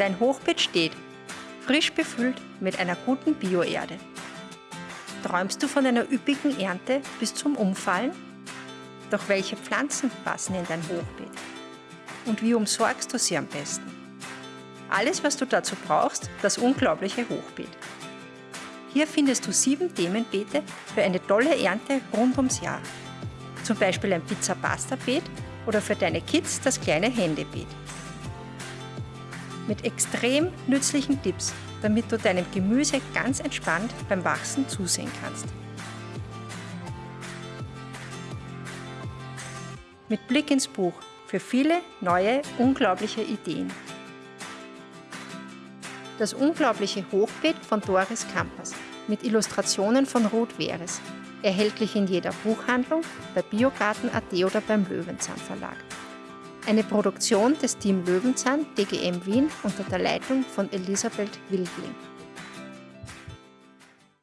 Dein Hochbeet steht, frisch befüllt mit einer guten Bioerde. Träumst du von einer üppigen Ernte bis zum Umfallen? Doch welche Pflanzen passen in dein Hochbeet? Und wie umsorgst du sie am besten? Alles, was du dazu brauchst, das unglaubliche Hochbeet. Hier findest du sieben Themenbeete für eine tolle Ernte rund ums Jahr. Zum Beispiel ein Pizza-Pasta-Beet oder für deine Kids das kleine Händebeet. Mit extrem nützlichen Tipps, damit du deinem Gemüse ganz entspannt beim Wachsen zusehen kannst. Mit Blick ins Buch für viele neue, unglaubliche Ideen. Das unglaubliche Hochbeet von Doris Kampers mit Illustrationen von Ruth Weres. Erhältlich in jeder Buchhandlung, bei Biogarten.at oder beim Löwenzahn Verlag. Eine Produktion des Team Löwenzahn DGM Wien unter der Leitung von Elisabeth Wildling.